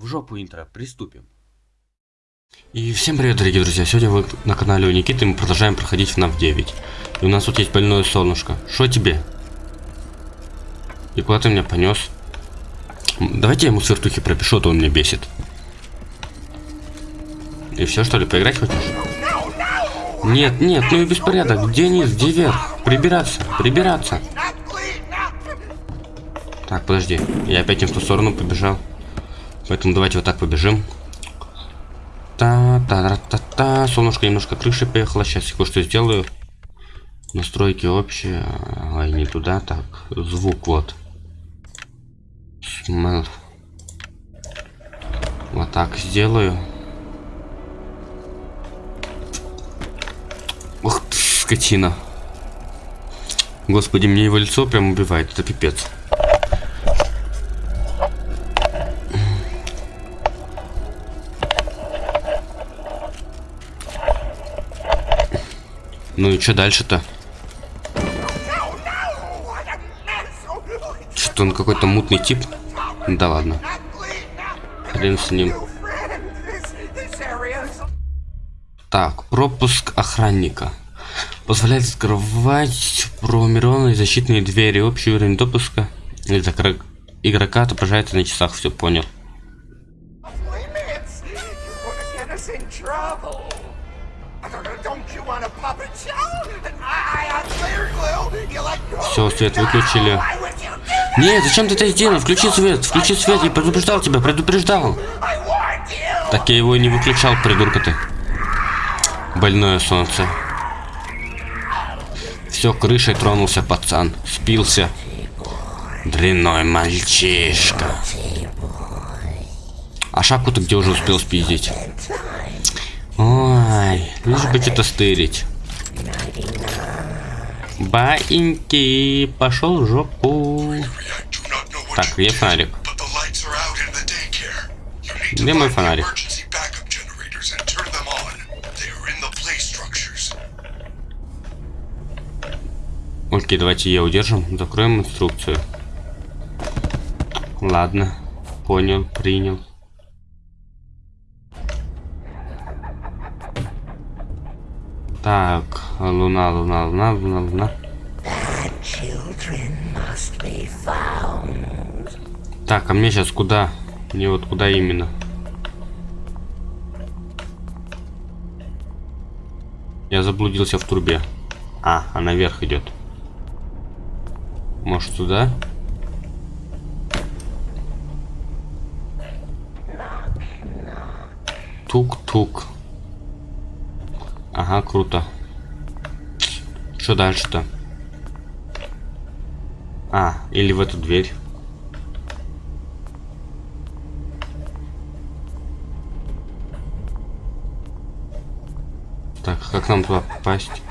В жопу интро, приступим. И всем привет, дорогие друзья. Сегодня вы на канале у Никиты, мы продолжаем проходить FNAF 9. И у нас тут есть больное солнышко. Что тебе? И куда ты меня понес? Давайте я ему свертухи пропишу, а то он меня бесит. И все, что ли, поиграть хочешь? Нет, нет, ну и беспорядок. Где низ, где верх? Прибираться, прибираться. Так, подожди. Я опять не в ту сторону побежал. Поэтому давайте вот так побежим. Та-та-та-та-та. Солнышко немножко крыши поехала. Сейчас я кое-что сделаю. Настройки общие. Ай, не туда. Так, звук вот. Смел. Вот так сделаю. Ух ты, скотина. Господи, мне его лицо прям убивает. Это пипец. Ну и что дальше-то? Что он какой-то мутный тип? Да ладно. Хрен с ним. Так, пропуск охранника. Позволяет открывать промированные защитные двери. Общий уровень допуска игрока отображается на часах. Все понял. Все, свет выключили. Нет, зачем ты это сделал? Включи свет, включи свет, я предупреждал тебя, предупреждал. Так я его и не выключал, придурка ты. Больное солнце. Все, крышей тронулся пацан. Спился. Дрянной мальчишка. А шапку ты где уже успел спиздить? Ой, лишь бы что-то стырить. Баиньки, пошел в жопу. Так, где фонарик? Где мой фонарик? Окей, давайте я удержим. Закроем инструкцию. Ладно. Понял, принял. Так, луна, луна, луна, луна, луна. Так, а мне сейчас куда? Мне вот куда именно? Я заблудился в трубе. А, а наверх идет. Может туда? Тук-тук. Ага, круто. Что дальше-то? А, или в эту дверь. Так, как нам туда попасть?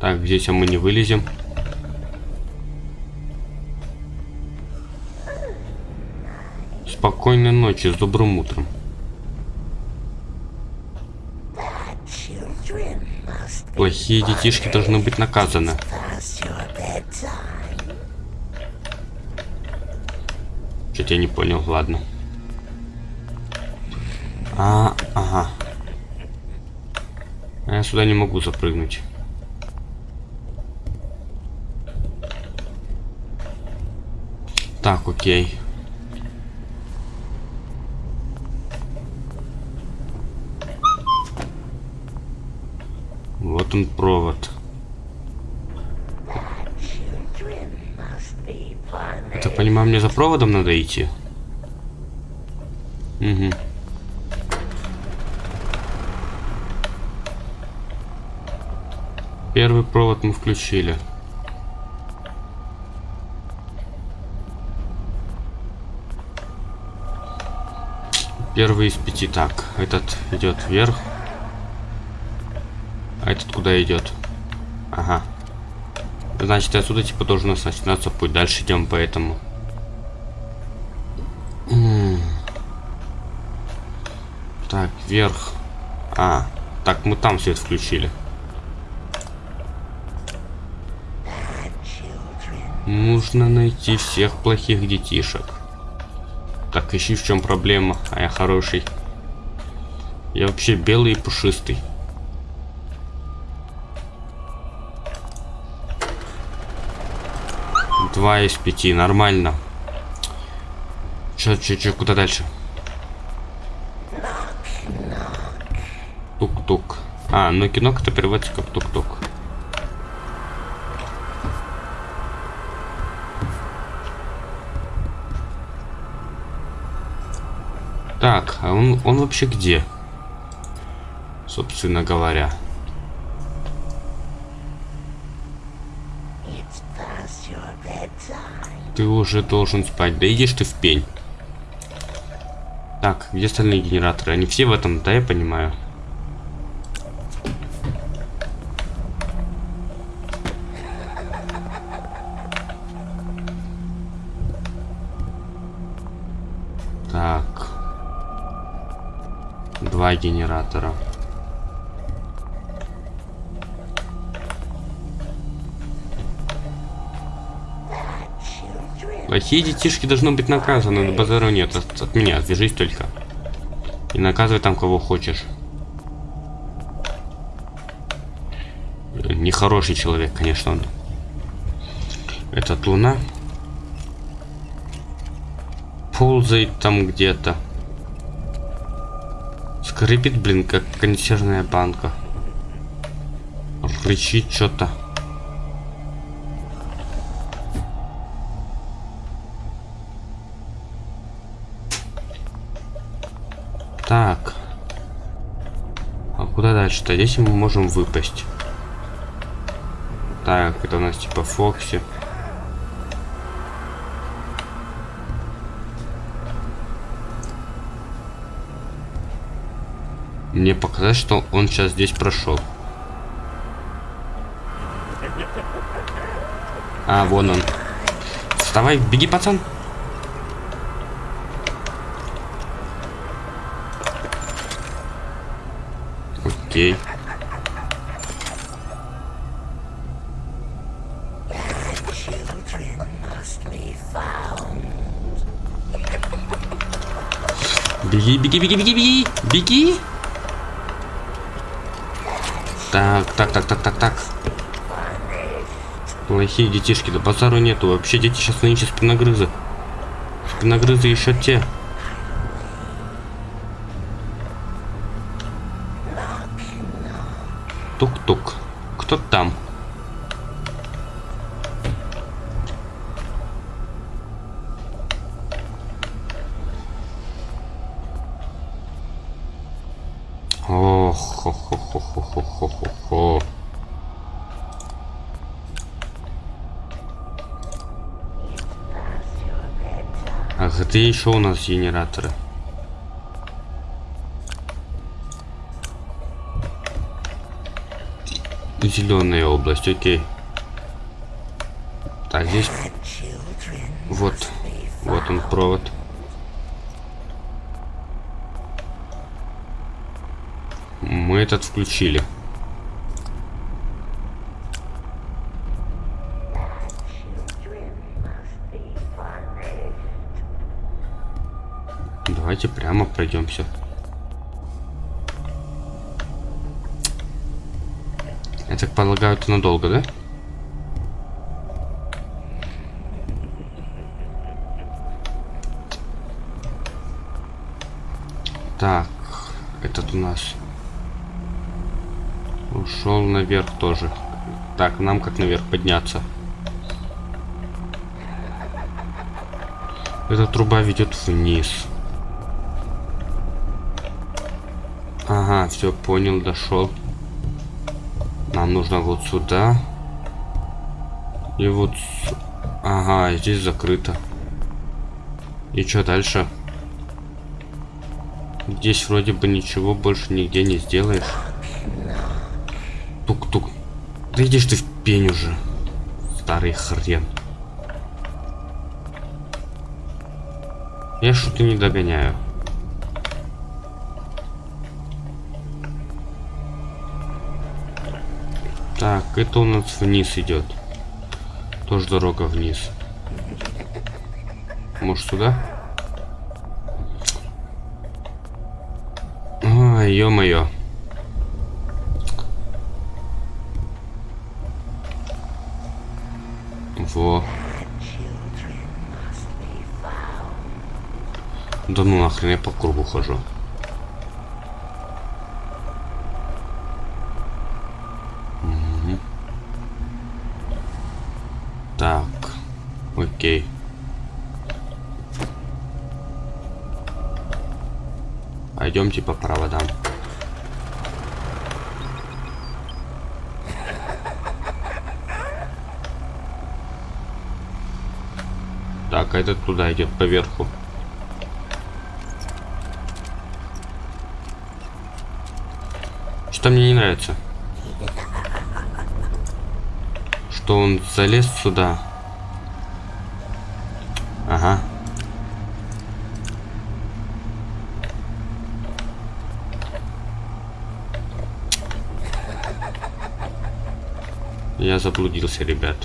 Так, здесь а мы не вылезем. Спокойной ночи, с добрым утром. Плохие детишки должны быть наказаны. Что-то я не понял, ладно. А, ага. А я сюда не могу запрыгнуть. Так, окей. Он провод. Это понимаю, мне за проводом надо идти? Угу. Первый провод мы включили. Первый из пяти. Так, этот идет вверх. Этот куда идет? Ага. Значит, отсюда типа должен у нас начинаться путь. Дальше идем по этому. Так, вверх. А, так, мы там свет включили. Нужно найти всех плохих детишек. Так, ищи в чем проблема, а я хороший. Я вообще белый и пушистый. Два из пяти, нормально. Чё, чё, чё, куда дальше? Тук-тук. А, ну кино это переводится как тук-тук. Так, а он, он вообще где? Собственно говоря. Ты уже должен спать. Да идешь ты в пень. Так, где остальные генераторы? Они все в этом, да, я понимаю. Так. Два генератора. Плохие детишки должны быть наказаны, но базару нет. От, от меня, свяжись только. И наказывай там кого хочешь. Нехороший человек, конечно, он. Этот луна. Ползает там где-то. Скрипит, блин, как консервная банка. Рычит что-то. А куда дальше-то? Здесь мы можем выпасть. Так, это у нас типа Фокси. Мне показалось, что он сейчас здесь прошел. А, вон он. Вставай, беги, пацан. Беги, беги, беги, беги, беги. Так, так, так, так, так, так. Плохие детишки, да базару нету. Вообще дети сейчас нынче спиногрызы. Спиногрызы еще те. Тук-тук. Кто там? Ох, хо хо хо хо хо хо хо Ах, это еще у нас генераторы. Зеленая область, окей. Так, здесь... Вот. Вот он, провод. Мы этот включили. Давайте прямо пройдемся. Я так полагаю, это надолго, да? Так, этот у нас ушел наверх тоже. Так, нам как наверх подняться? Эта труба ведет вниз. Ага, все понял, дошел. Нам нужно вот сюда. И вот... Ага, здесь закрыто. И что дальше? Здесь вроде бы ничего больше нигде не сделаешь. Да ты в пень уже, старый хрен. Я что-то не догоняю. Так, это у нас вниз идет. Тоже дорога вниз. Может сюда? А, Ой, ё. Во. Да ну нахрен, я по кругу хожу. Мгм. Так, окей. Пойдемте по проводам. Этот туда идет поверху. Что мне не нравится? Что он залез сюда. Ага. Я заблудился, ребят.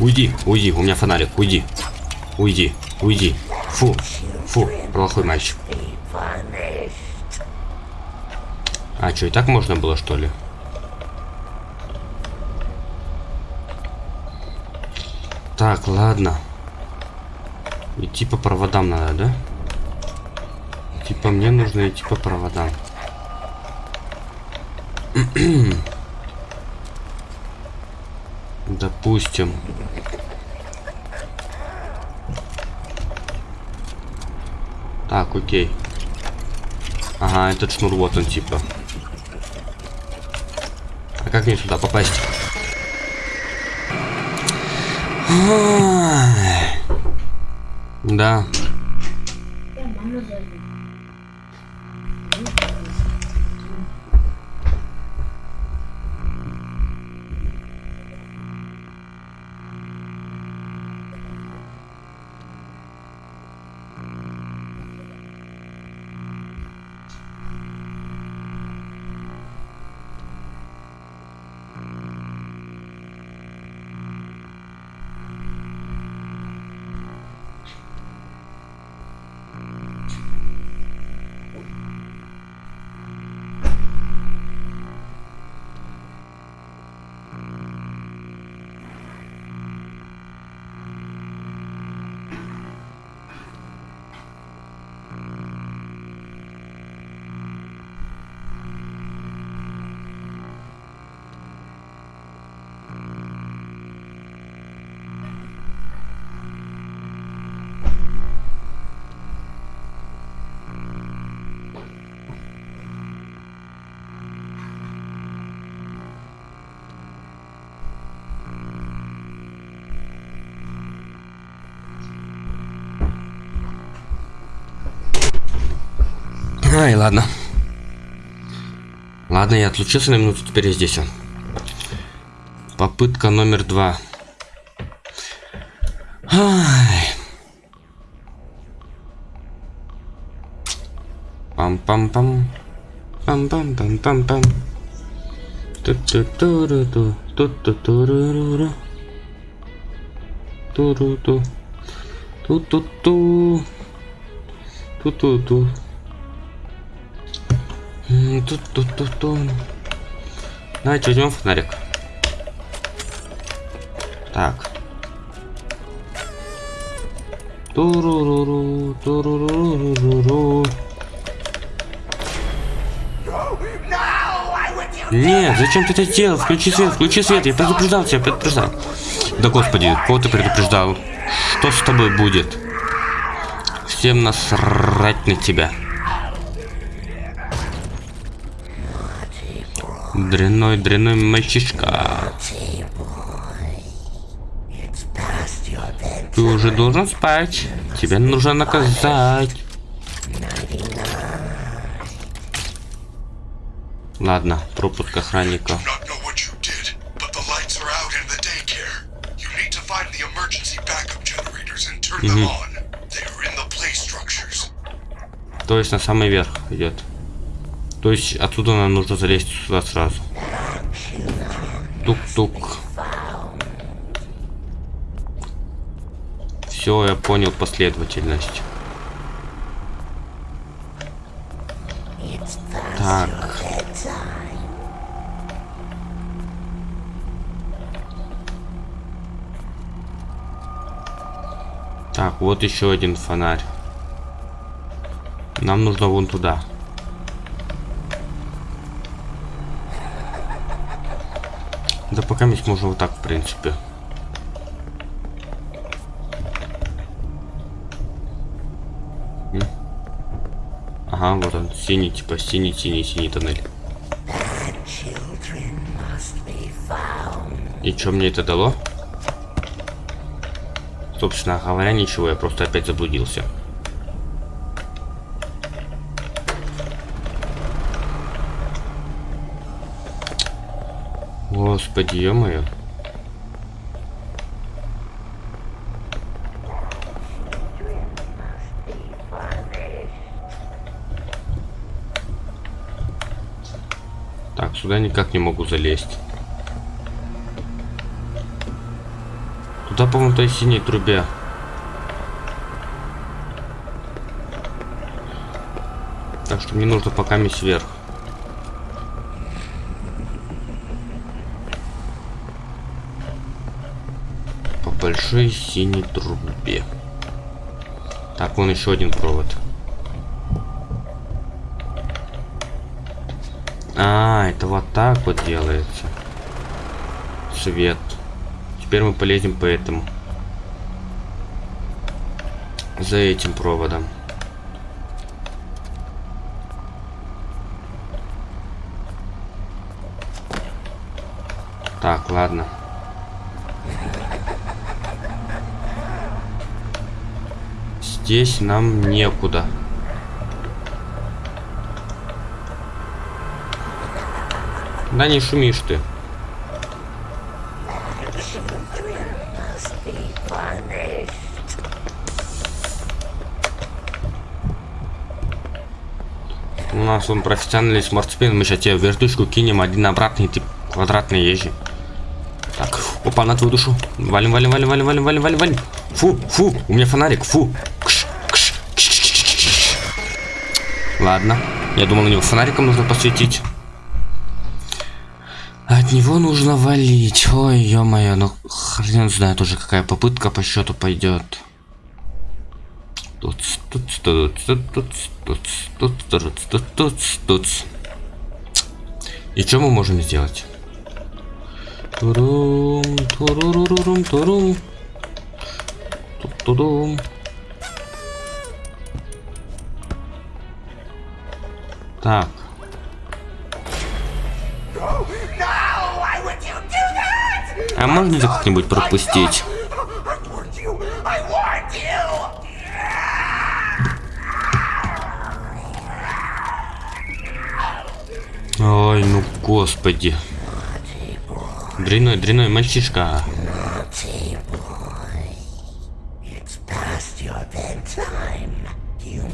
Уйди, уйди, у меня фонарик, уйди. Уйди, уйди. Фу, фу, плохой мальчик. А что, и так можно было, что ли? Так, ладно. Идти по проводам надо, да? Типа мне нужно идти по проводам. Допустим. Так, окей. Ага, этот шнур вот он типа. А как мне сюда попасть? Да. Ай, ладно. Ладно, я отлучился на минуту, теперь я здесь. Попытка номер два. Ай. Пам-пам-пам. Пам-пам-пам-пам-пам. Ту-ту-ту-ру-ту. Ту-ту-ту-ру-ру-ру. Ту-ру-ту. Ту-ту-ту. Ту-ту-ту. Тут, тут, тут, тут. Давайте возьмем фонарик. Так. Туруруру, туруруруру. Нет, зачем ты это сделал? Включи свет, включи свет, я предупреждал тебя, предупреждал. Да господи, кого ты предупреждал? Что с тобой будет? Всем насрать на тебя. Дрянной, дрянной мальчишка. Ты уже должен спать. Тебя нужно наказать. Ладно, пропуск охранника. structures. То есть на самый верх идет. То есть отсюда нам нужно залезть сюда сразу. Тук-тук. Все, я понял последовательность. Так. Так, вот еще один фонарь. Нам нужно вон туда. Да пока можем вот так, в принципе. Ага, вот он, синий, типа синий, синий, синий тоннель. И что мне это дало? Собственно говоря, ничего, я просто опять заблудился. Господи, ё-моё. Так, сюда никак не могу залезть. Туда, по-моему, той синей трубе. Так что мне нужно пока мисс вверх. По большой синей трубе. Так, вон еще один провод. А, это вот так вот делается. Свет. Теперь мы полезем по этому. За этим проводом. Так, ладно. Здесь нам некуда. Да не шумишь ты. У нас он профессиональный спортсмен, мы сейчас тебе вертушку кинем, один обратный, ты квадратный езжи. Так, опа, на твою душу. Валим, валим, валим, валим, валим, валим, валим, валим. Фу, фу, у меня фонарик, фу. Ладно, я думал, на него фонариком нужно посветить. От него нужно валить. Ой, ё-моё, ну хрен знает уже какая попытка по счету пойдет. Тут, тут, тут, тут, тут, тут, тут, тут, тут, тут. И что мы можем сделать? Турум, турурурурум, турум. Ту-ту-дум. Так. А можно это как-нибудь пропустить? Ой, ну господи. Дряной, дряной мальчишка.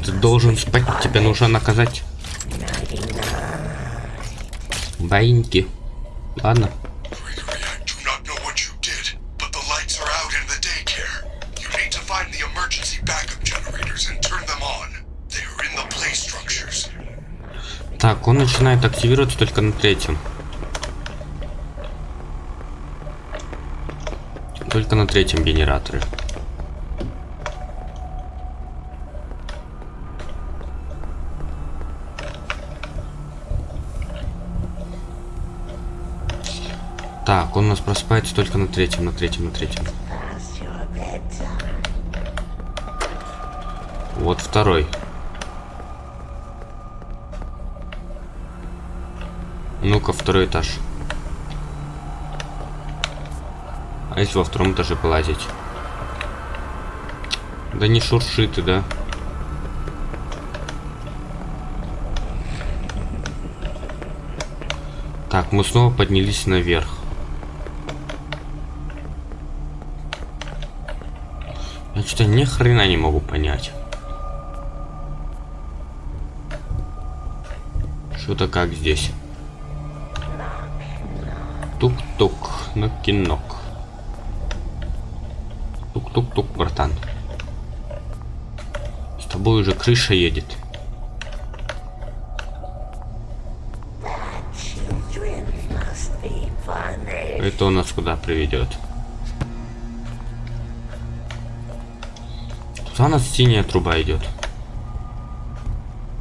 Ты должен спать, тебе нужно наказать. Баиньки. Ладно. Так, он начинает активироваться только на третьем. Только на третьем генераторе. Просыпается только на третьем, на третьем, на третьем. Вот второй. Ну-ка, второй этаж. А если во втором этаже полазить? Да не шурши ты, да? Так, мы снова поднялись наверх. Хрена не могу понять. Что-то как здесь. Тук-тук, на кинок. Тук-тук-тук, братан. С тобой уже крыша едет. Это у нас куда приведет? Туда у нас синяя труба идет.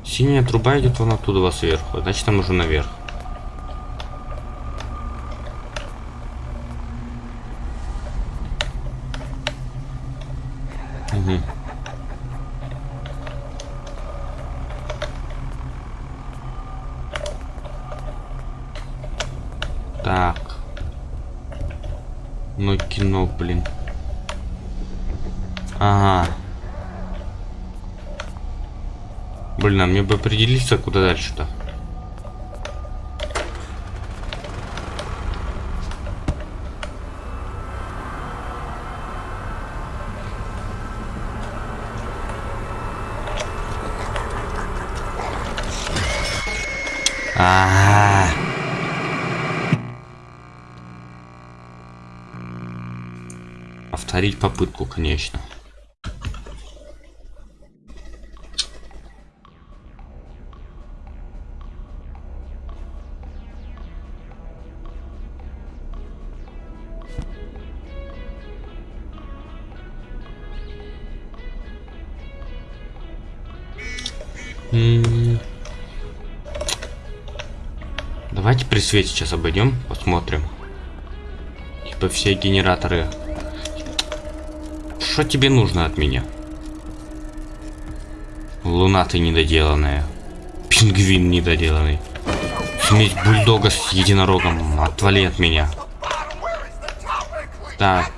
Синяя труба идет вон оттуда сверху. Значит, там уже наверх. Угу. Так. Ну кино, блин. Ага. Блин, мне бы определиться, куда дальше-то. -а. Повторить попытку, конечно. Свете сейчас обойдем, посмотрим. Типа все генераторы. Что тебе нужно от меня? Луна ты недоделанная. Пингвин недоделанный. Смесь бульдога с единорогом. Отвали от меня. Так.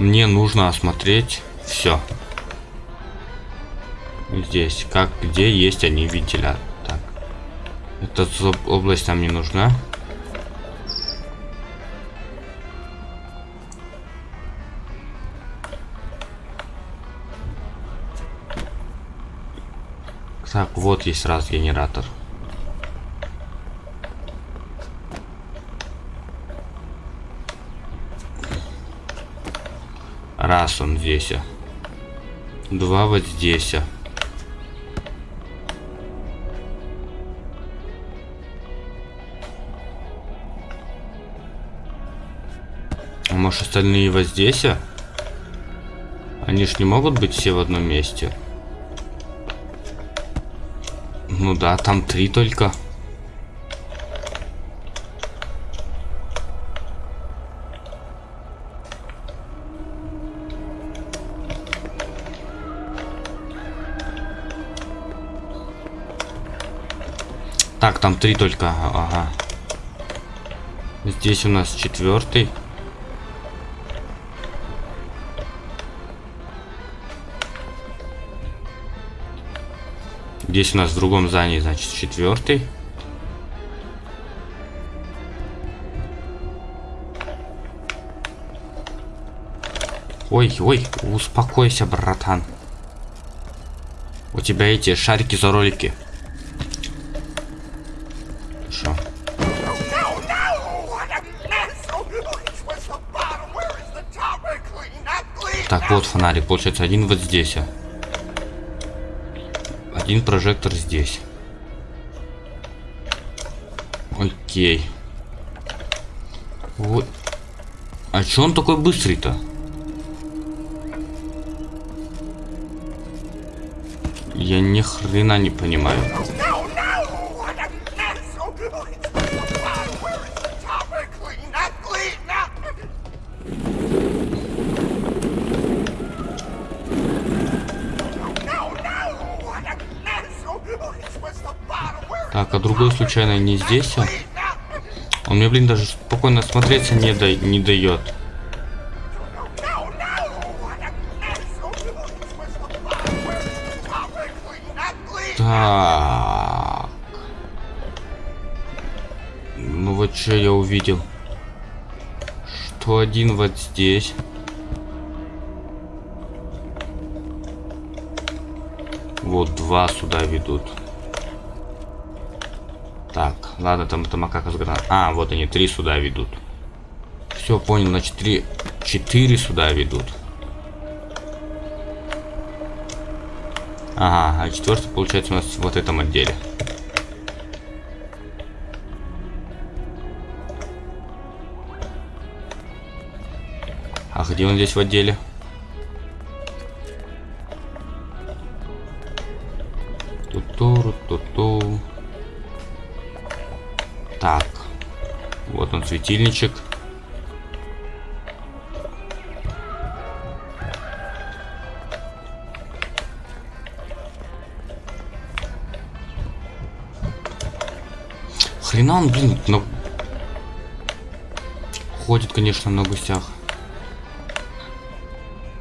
Мне нужно осмотреть все. Здесь, как, где есть они вентилятор. Так. Эта область нам не нужна. Так, вот есть раз генератор. Он здесь. Два вот здесь. А может остальные вот здесь? Они ж не могут быть все в одном месте. Ну да, там три только. Так, там три только. Ага. Здесь у нас четвертый. Здесь у нас в другом здании, значит, четвертый. Ой, ой, успокойся, братан. У тебя эти шарики за ролики. Фонарик. Получается, один вот здесь. Один прожектор здесь. Окей. Вот. А чё он такой быстрый-то? Я ни хрена не понимаю. Другой случайно не здесь? А? Он мне, блин, даже спокойно смотреться не, да не дает. Так. Ну вот что я увидел. Что один вот здесь. Вот два сюда ведут. Ладно, там это макака с гранат. А, вот они, три сюда ведут. Все, понял, значит, три, четыре сюда ведут. Ага, а четвертый получается у нас в вот этом отделе. А где он здесь в отделе? Светильничек. Хрена он, блин, но... Ходит, конечно, на гусях.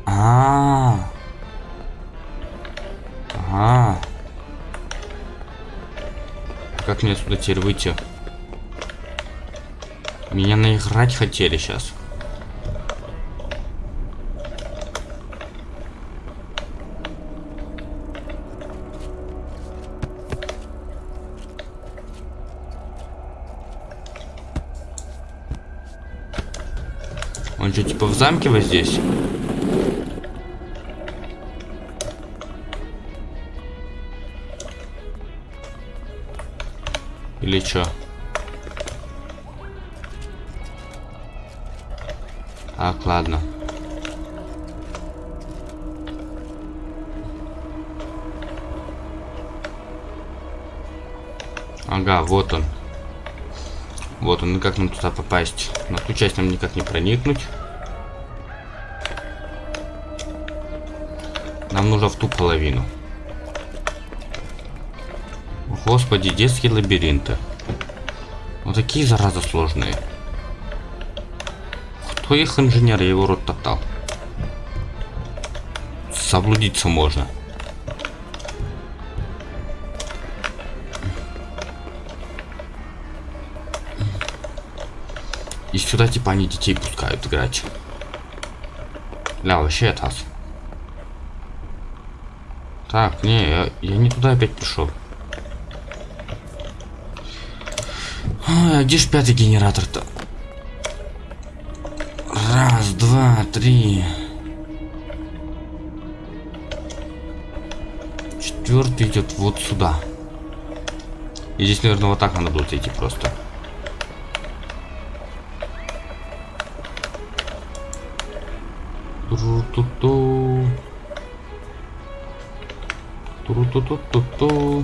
А, -а, -а. Как мне сюда теперь выйти? Меня наиграть хотели сейчас. Он что, типа в замке вот здесь? Или чё? Ладно. Ага, вот он. Вот он, и как нам туда попасть? На ту часть нам никак не проникнуть. Нам нужно в ту половину. Господи, детские лабиринты. Вот такие зараза сложные. Кто их инженер? Я его рот топтал. Заблудиться можно. И сюда типа они детей пускают играть. Ля, вообще таз. Так, не, я, я не туда опять пришел. А где ж пятый генератор-то? Три. Четвертый идет вот сюда. И здесь, наверное, вот так надо будет идти просто. Тру-ту-ту. Тру-ту-ту-ту-ту.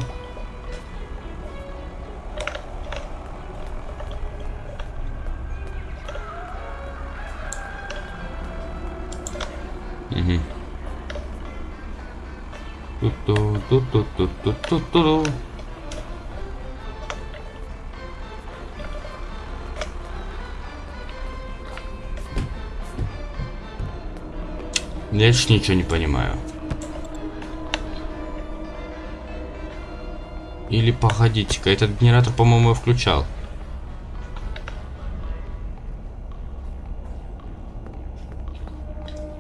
Ту-ту-ту-ту-ту-ту-ту-ту. Я ж ничего не понимаю. Или погодите-ка, этот генератор, по-моему, я включал.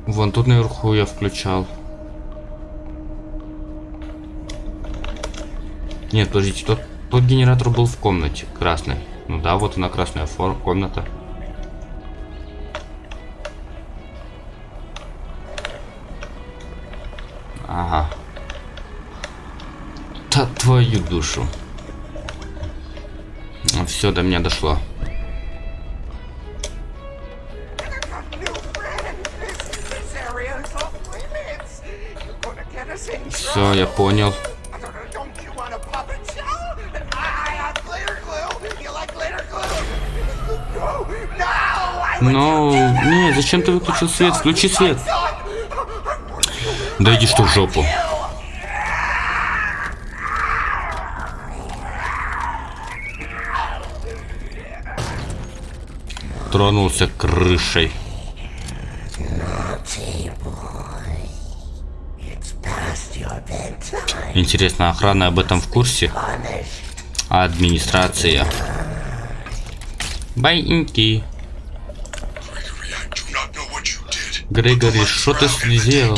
Вон тут наверху я включал. Нет, подождите, тот, тот генератор был в комнате, красный. Ну да, вот она красная форма, комната. Ага. Да твою душу. Все, до меня дошло. New friend, this, Would Ну, не, зачем ты выключил свет? Включи свет. Да иди что в жопу. Тронулся крышей. Интересно, охрана об этом в курсе? Администрация? Байньки. Грегори, что ты сделал?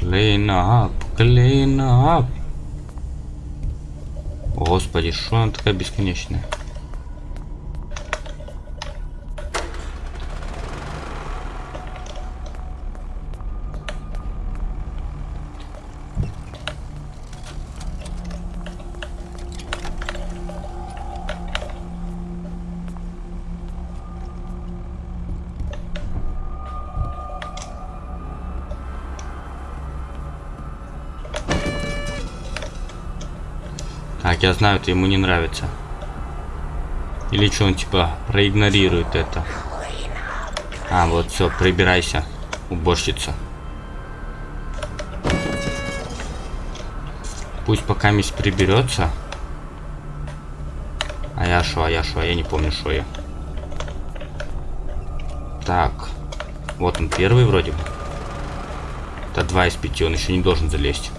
Clean up, clean up. Господи, что она такая бесконечная? Так, я знаю, это ему не нравится. Или что, он типа проигнорирует это. А, вот все, прибирайся, уборщица. Пусть пока мисс приберется. А я шо, а я шо, а я не помню, что я. Так. Вот он первый вроде бы. Это два из пяти, он еще не должен залезть.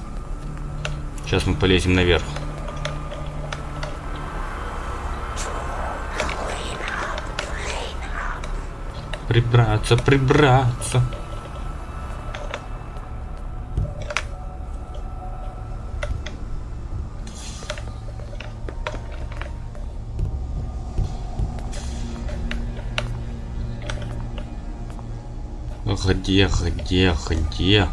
Сейчас мы полезем наверх. Прибраться, прибраться. Где, где, где?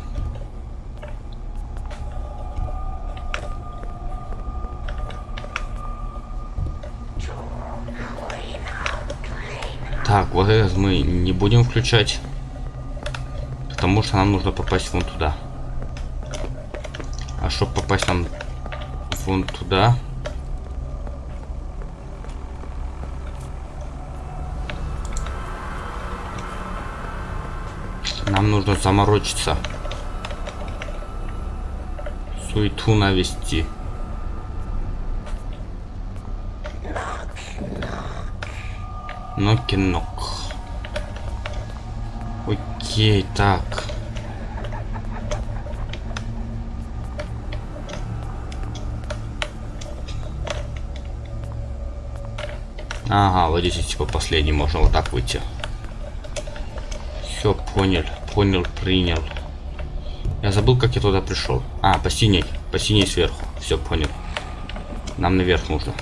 Так, вот этот мы будем включать. Потому что нам нужно попасть вон туда. А чтобы попасть нам вон туда... Нам нужно заморочиться. Суету навести. Ноки-нок. Окей, так. Ага, вот здесь типа последний можно вот так выйти. Все, понял, понял, принял. Я забыл, как я туда пришел. А, по синей, по синей сверху. Все, понял. Нам наверх нужно.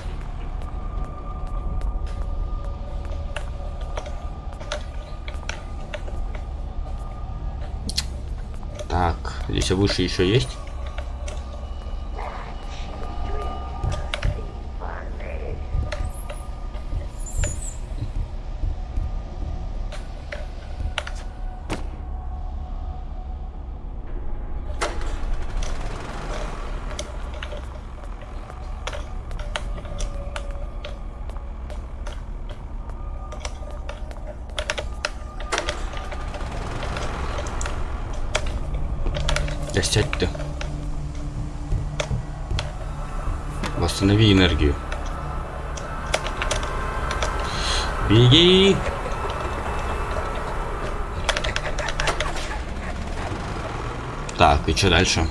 Так, здесь выше еще есть? Да сядь ты. Восстанови энергию. Беги! Так, и что дальше?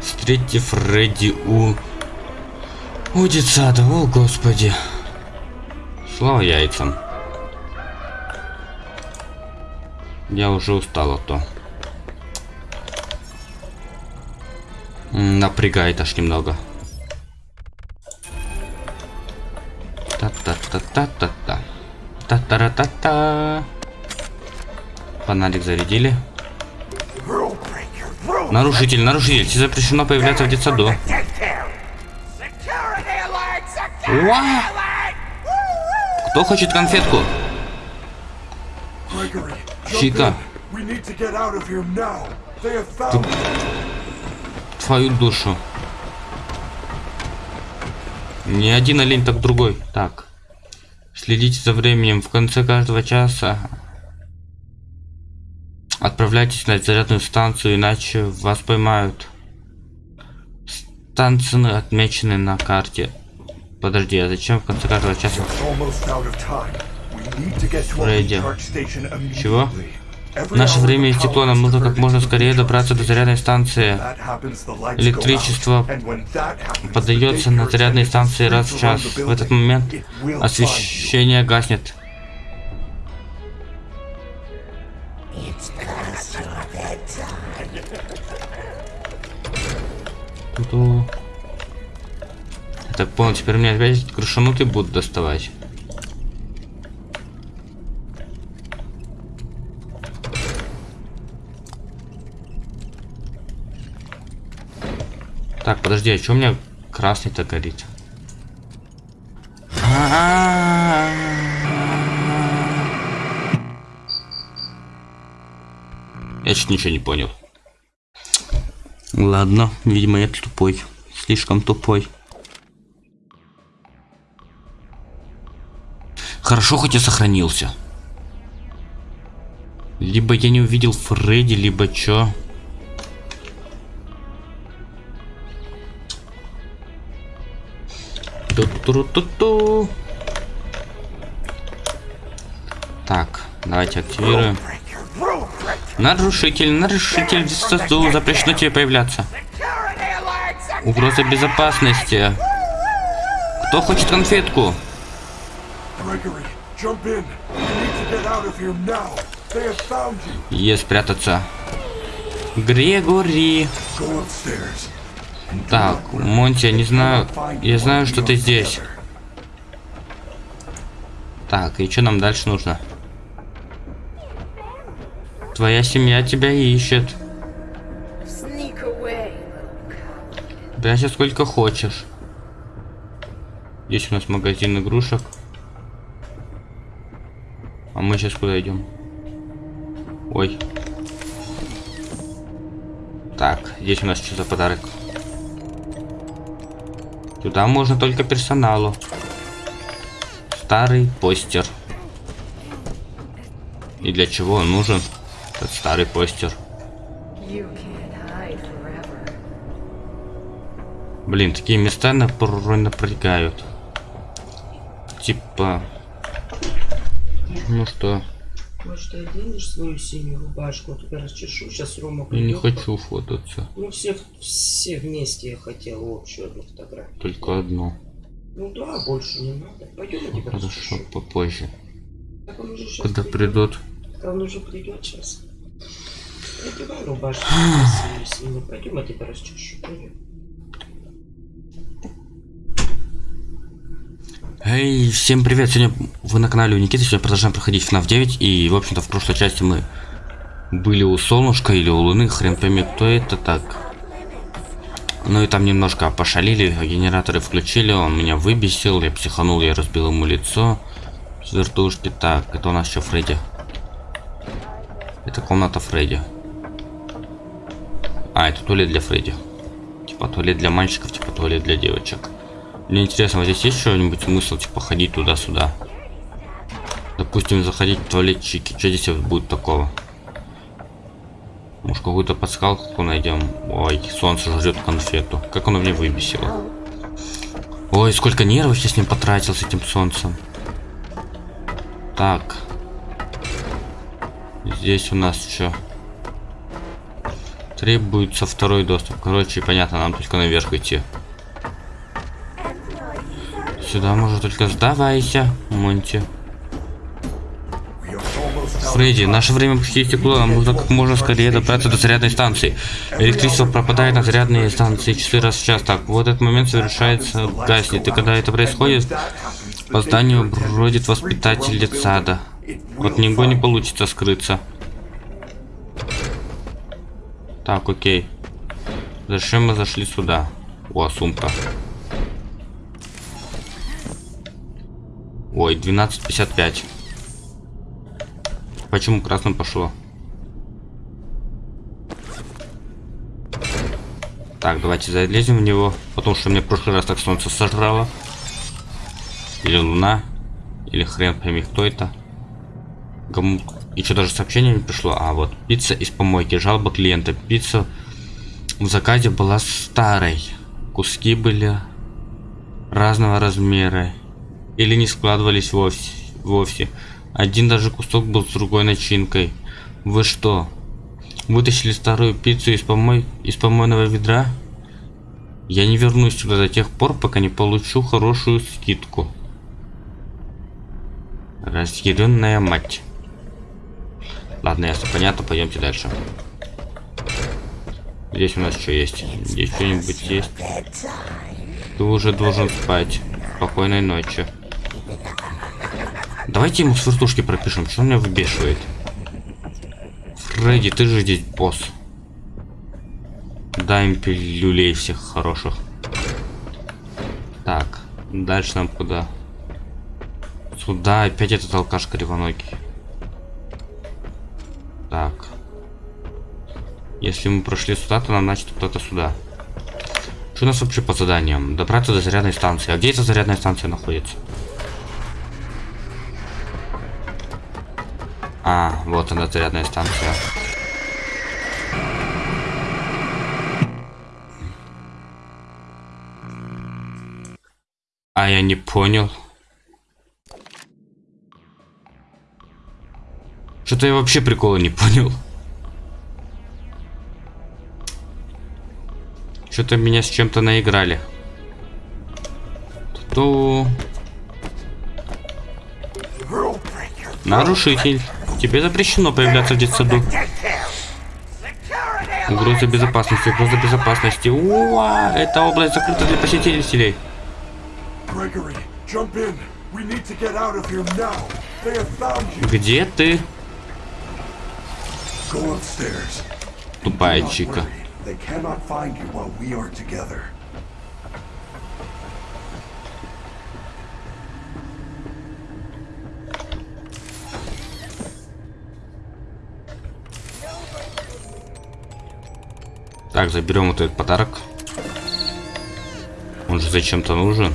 Встретьте Фредди у... У детсада, о господи. Слава яйцам. Я уже устал от то. Напрягает аж немного. Та-та-та-та-та-та. Та-та-ра-та-та. Фонарик зарядили. Нарушитель, нарушитель, тебе запрещено появляться в детсаду. Уа! Кто хочет конфетку? Чика, твою душу. Не один олень, так другой. Так. Следите за временем. В конце каждого часа отправляйтесь на зарядную станцию, иначе вас поймают. Станции отмечены на карте. Подожди, а зачем в конце каждого часа? Фредди. Чего? Every Наше время истекло, нам нужно как можно скорее добраться до зарядной станции. Электричество Подается на attendants станции раз в час. В этот момент освещение гаснет. Ту-ту. Я так понял, теперь мне опять крышанутые будут доставать. Так, подожди, а что у меня красный-то горит? Я чуть ничего не понял. Ладно, видимо, я тупой. слишком тупой. Хорошо, хоть я сохранился. Либо я не увидел Фредди, либо чё. Ту-ту-ту-ту. Так, давайте активируем. Нарушитель, нарушитель, ДССУ, запрещено тебе появляться. Угроза безопасности. Кто хочет конфетку? Gregory, jump in. You need to get out of here now. They have found you. Е, спрятаться. Грегори. Так, Монти, я не знаю... Я знаю, что ты здесь. Так, и что нам дальше нужно? Твоя семья тебя ищет. Прячься сколько хочешь. Здесь у нас магазин игрушек. А мы сейчас куда идем? Ой. Так, здесь у нас что за подарок? Туда можно только персоналу. Старый постер. И для чего он нужен? Этот старый постер. Блин, такие места напрягают. Типа... Ну что, Может, ты оденешь свою синюю рубашку, то я расчешу, сейчас Рома я не придет. хочу фототься. Ну, все, все вместе я хотел общую одну фотографию. Только одну. Ну да, больше не надо. Пойдем я тебя Хорошо, расчешу. попозже. Так он уже сейчас Когда придут. Так он уже придет сейчас. Синюю. Пойдем тебя расчешу. Пойдем. Эй, всем привет! Сегодня вы на канале у Никиты, сегодня продолжаем проходить FNAF 9 И, в общем-то, в прошлой части мы были у Солнышка или у Луны, хрен пойми, кто это так Ну и там немножко пошалили, генераторы включили, он меня выбесил, я психанул, я разбил ему лицо с вертушки Так, это у нас еще Фредди Это комната Фредди А, это туалет для Фредди Типа туалет для мальчиков, типа туалет для девочек мне интересно, вот здесь есть что-нибудь смысл, типа, ходить туда-сюда? Допустим, заходить в туалетчики. Что здесь будет такого? Может, какую-то подсказку найдем? Ой, солнце жрет конфету. Как оно мне выбесило. Ой, сколько нервов я с ним потратил, с этим солнцем. Так. Здесь у нас что? Требуется второй доступ. Короче, понятно, нам только наверх идти. Сюда можно только сдавайся, Монти. Фредди, наше время почти истекло, нам нужно как можно скорее добраться до зарядной станции. Электричество пропадает на зарядные станции часы раз в час. Так, вот этот момент совершается, гаснет. И когда это происходит, по зданию бродит воспитатель детсада. От него не получится скрыться. Так, окей. Зачем мы зашли сюда? О, сумка. Ой, 12.55. Почему красным пошло? Так, давайте залезем в него. Потому что мне в прошлый раз так солнце сожрало. Или луна. Или хрен пойми, кто это. Кому... И что, даже сообщение не пришло? А, вот. Пицца из помойки. Жалоба клиента. Пицца в заказе была старой. Куски были разного размера. Или не складывались вовсе. вовсе. Один даже кусок был с другой начинкой. Вы что? Вытащили старую пиццу из, помой... из помойного ведра? Я не вернусь сюда до тех пор, пока не получу хорошую скидку. Разъяренная мать. Ладно, ясно, понятно, пойдемте дальше. Здесь у нас что есть? Здесь что-нибудь есть? Ты уже должен спать. Спокойной ночи. Давайте ему с вертушки пропишем, что меня выбешивает. Фредди, ты же здесь босс. Дай им пилюлей всех хороших. Так, дальше нам куда? Сюда опять этот алкаш кривоногий. Если мы прошли сюда, то нам значит кто-то сюда. Что у нас вообще по заданиям? Добраться до зарядной станции. А где эта зарядная станция находится? А, вот она, зарядная станция. А я не понял. Что-то я вообще прикола не понял. Что-то меня с чем-то наиграли. То Rule breaker. нарушитель. Тебе запрещено появляться в детсаду. Угроза безопасности, угроза безопасности. Уа, эта область закрыта для посетителей. Где ты, тупая чика? They cannot find you while we are together. Так, заберем вот этот подарок. Он же зачем-то нужен.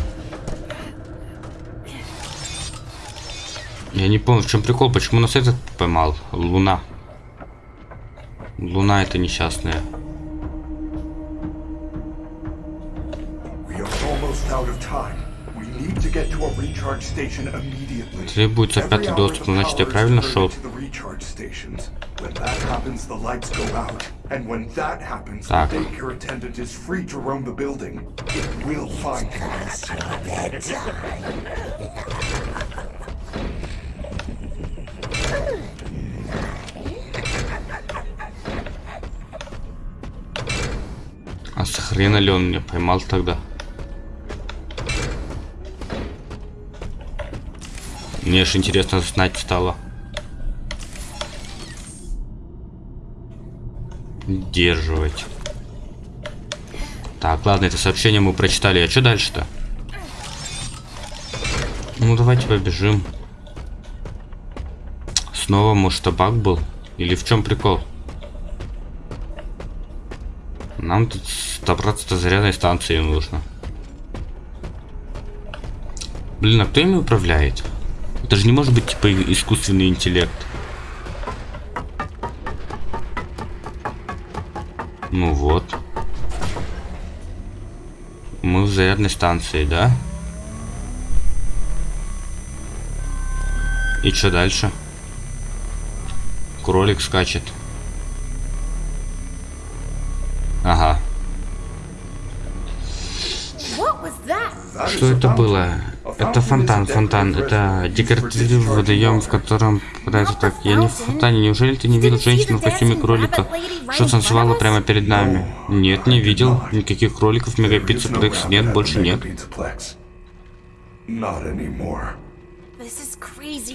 Я не помню, в чем прикол, почему нас этот поймал. Луна. Луна это несчастная. To roam the building. It will find you. А с хрена ли он меня поймал тогда? Мне ж интересно знать стало. Удерживать. Так, ладно, это сообщение мы прочитали. А что дальше-то? Ну, давайте побежим. Снова, может, табак был? Или в чем прикол? Нам тут добраться до зарядной станции нужно. Блин, а кто ими управляет? Это же не может быть типа искусственный интеллект. Ну вот. Мы в зарядной станции, да? И что дальше? Кролик скачет. Ага. Что это было? Это фонтан, фонтан. Это декоративный водоем, в котором попадается так. Я не в фонтане. Неужели ты не видел женщину в костюме кролика, что танцевала прямо перед нами? Нет, не видел. Никаких кроликов в Мегапицце Плекс нет, больше нет.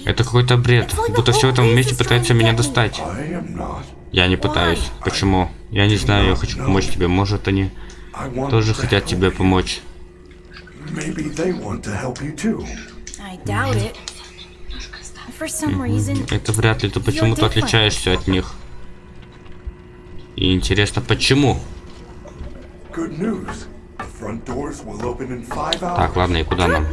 Это какой-то бред. Будто все в этом месте пытается меня достать. Я не пытаюсь. Почему? Я не знаю, я хочу помочь тебе. Может, они тоже хотят тебе помочь. Maybe they want to help you too. I doubt it. For some reason, Это вряд ли ты почему-то отличаешься от них. И интересно, почему? Good news. Front doors will open in five hours. Так, ладно, и куда нам?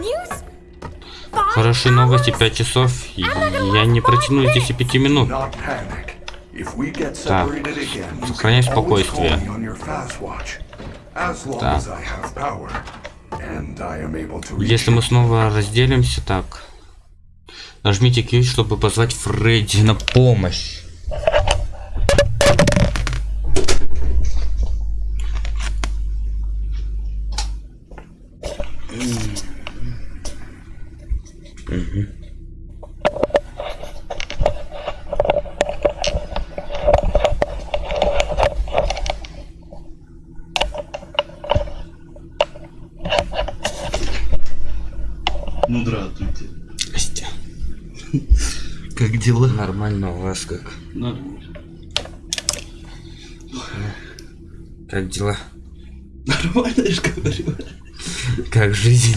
Хорошие новости, hours? 5 часов. и Я не протяну и 10 пяти минут. Так. Сохраняй спокойствие. Так. Если мы снова разделимся, так. Нажмите Q, чтобы позвать Фредди на помощь. Ну, здравствуйте. Здрасте. Как дела? Нормально у вас как? Нормально. Как дела? Нормально, я же говорю. Как жизнь?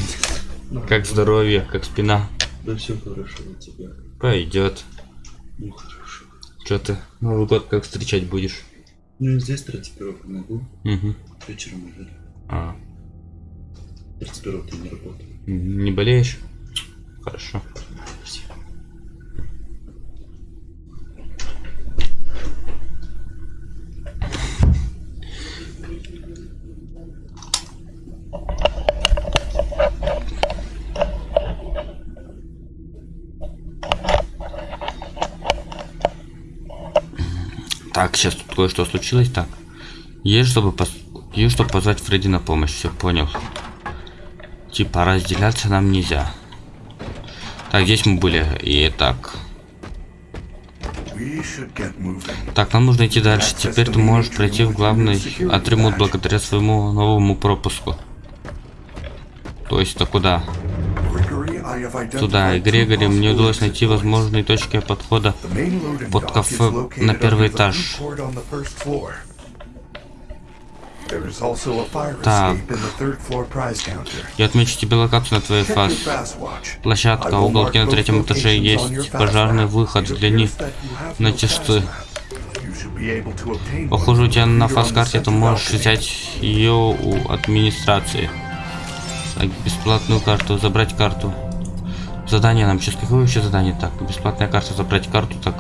Как здоровье? Как спина? Да все хорошо у тебя. Пойдет. Ну, хорошо. Че ты? Новый год как встречать будешь? Ну, здесь 31 могу. Угу. Вечером уже. А, 31 ты не работал. Не болеешь? Хорошо. Так, сейчас тут кое-что случилось. Так. Есть, чтобы, пос... есть, чтобы позвать Фредди на помощь. Все, понял. Типа разделяться нам нельзя. Так, здесь мы были. И так. Так, нам нужно идти дальше. Теперь ты можешь пройти в главный атрибут благодаря своему новому пропуску. То есть, это куда? Туда. И Грегори, мне удалось найти возможные точки подхода. Под кафе на первый этаж. Так. Я отмечу тебе локацию на твоей watch. Площадка, уголки на третьем этаже есть пожарный выход have на obtain Похоже, у тебя на on ты можешь взять ее у администрации. Так, бесплатную карту, забрать карту. Задание нам сейчас какое вообще задание? Так, бесплатная карта, забрать карту, так.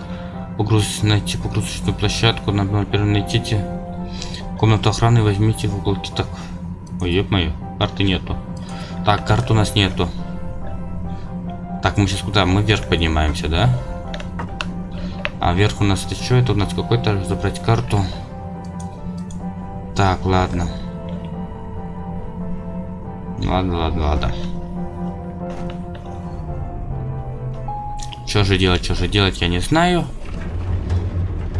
Погрузить, найти погрузочную площадку, на первом найдите. Комнату охраны возьмите в уголке, так. Ой, ёб моё, карты нету. Так, карты у нас нету. Так, мы сейчас куда? Мы вверх поднимаемся, да? А вверх у нас это что? Это у нас какой-то забрать карту. Так, ладно. Ладно, ладно, ладно. Что же делать, что же делать, я не знаю.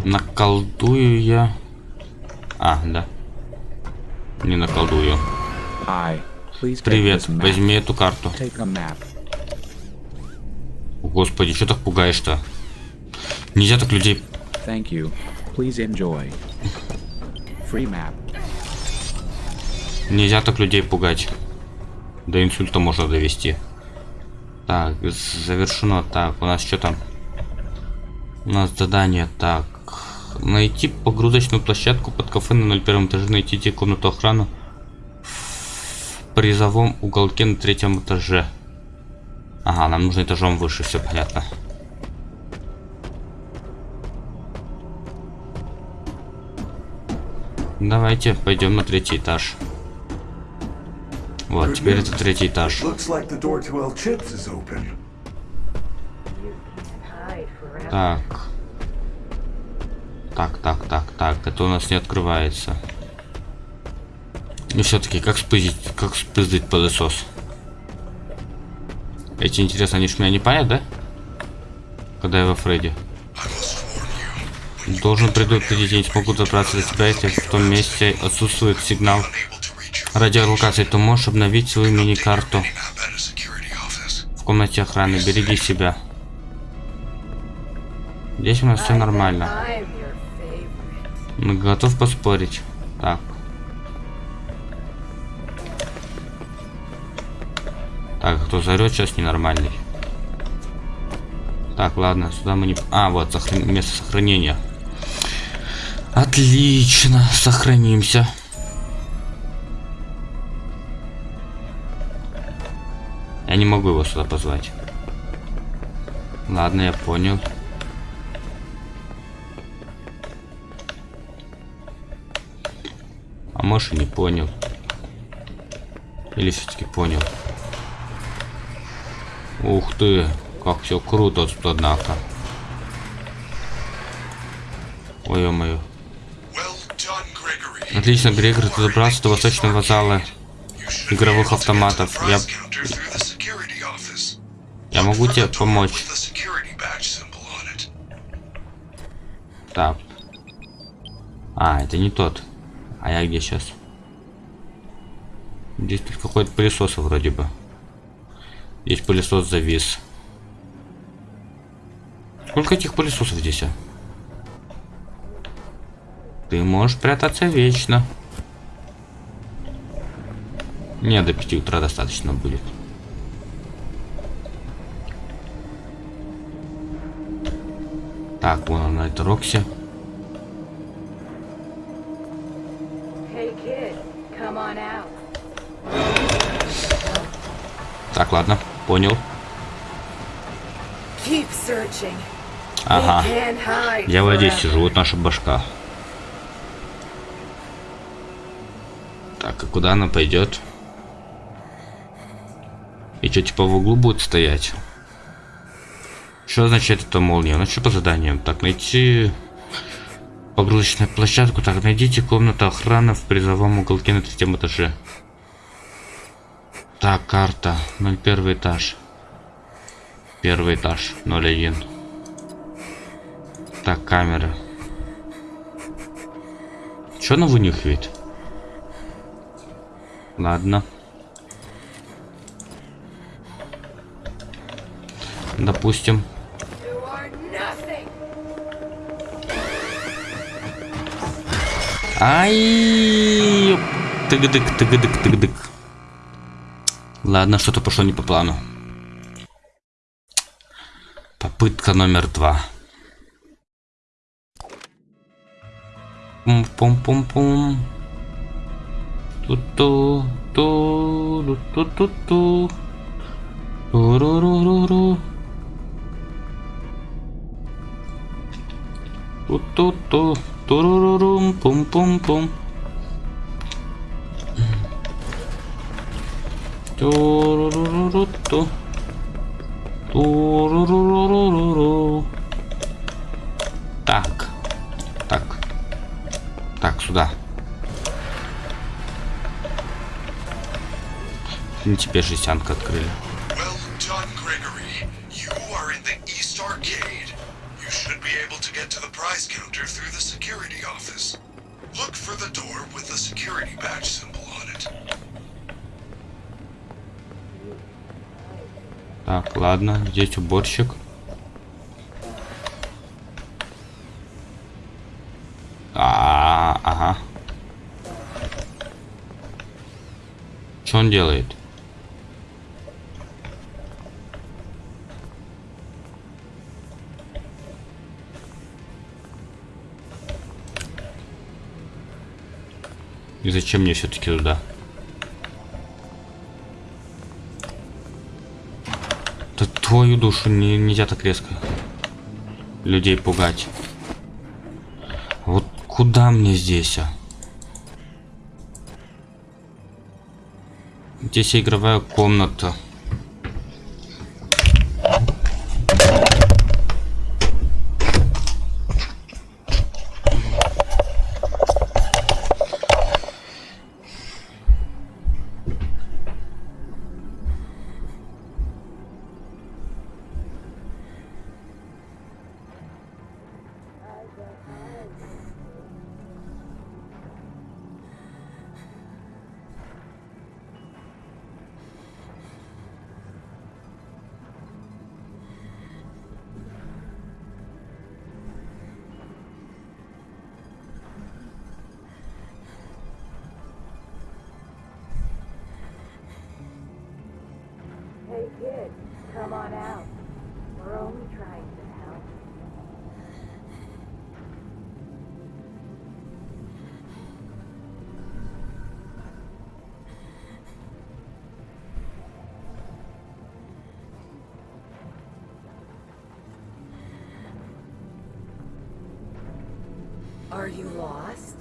Наколдую я. А, да. Не наколдую. Привет, возьми эту карту. Господи, что так пугаешь-то? Нельзя так людей... Thank you. Please enjoy. Free map. Нельзя так людей пугать. До инсульта можно довести. Так, завершено. Так, у нас что там? У нас задание. Так. Найти погрузочную площадку под кафе на 01 этаже. Найдите комнату охраны в призовом уголке на третьем этаже. Ага, нам нужно этажом выше, все понятно. Давайте пойдем на третий этаж. Вот, теперь это третий этаж. Так. Так, так, так, так. Это у нас не открывается. И все-таки, как спиздить, как спиздить пылесос? Эти, интересно, они ж меня не палят, да? Когда я во Фредди. Должен предупредить, я не смогу добраться до тебя, если в том месте отсутствует сигнал радиолокации. Ты можешь обновить свою мини-карту в комнате охраны. Береги себя. Здесь у нас все нормально. Ну, готов поспорить. Так. Так, кто зарет сейчас ненормальный. Так, ладно, сюда мы не... А, вот, сохран- место сохранения. Отлично, сохранимся. Не могу его сюда позвать. Ладно, я понял. А может не понял. Или все-таки понял. Ух ты, как все круто тут, однако. Ой, ё-моё. Well done, Gregory. Отлично, Грегор, ты добрался до восточного зала. Игровых автоматов. Я- Я могу тебе помочь. Так. А, это не тот. А я где сейчас? Здесь тут какой-то пылесос вроде бы. Здесь пылесос завис. Сколько этих пылесосов здесь, а? Ты можешь прятаться вечно. Не, до 5 утра достаточно будет. Так, вон она, это Рокси. Hey kid. Так, ладно, понял. Ага. Я в воде forever. сижу, вот наша башка. Так, а куда она пойдет? И что, типа в углу будет стоять? Что означает эта молния? Ну что по заданиям? Так, найти погрузочную площадку. Так, найдите комнату охраны в призовом уголке на третьем этаже. Так, карта. 01 этаж. Первый этаж. 01. Так, камера. Что она вынюхивает? Ладно. Допустим. Ай! Тыгдык, тыгдык, тыгдык. Ладно, что-то пошло не по плану. Попытка номер два. Пум-пум-пум-пум. Ту-ту, ту, ту-ту-ту. Ту-ру-ру-ру-ру. Ту-ту-ту, турурурум, пум-пум-пум. Туруруруру-ту. Туруруруру. Так. Так. Так, сюда. Ну, теперь жестянка открыли. You should be able to get to the prize counter through the security office. Look for the door with the security badge symbol on it. Так, ладно, здесь уборщик. А, ага. Что он делает? И зачем мне все-таки туда? Да твою душу не, нельзя так резко людей пугать. Вот куда мне здесь, а? Здесь игровая комната. Are you lost?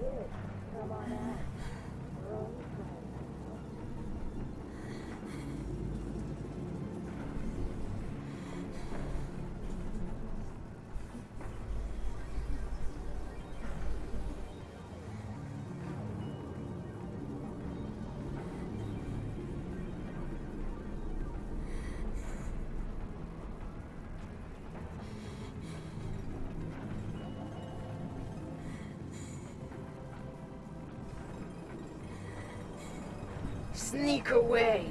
Come on out. Sneak away,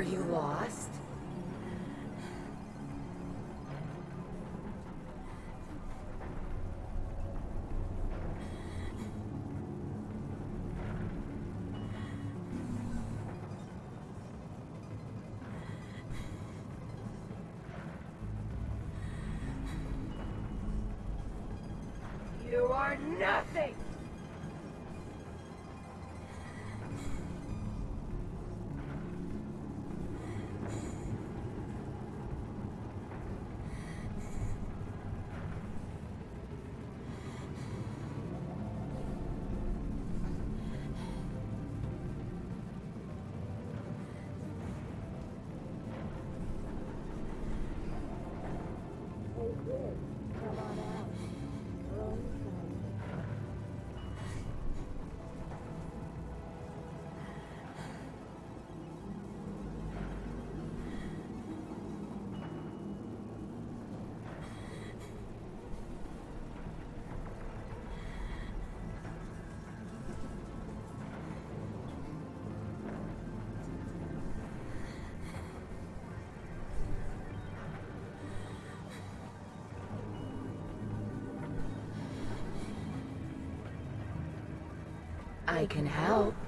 Are you lost? Can help.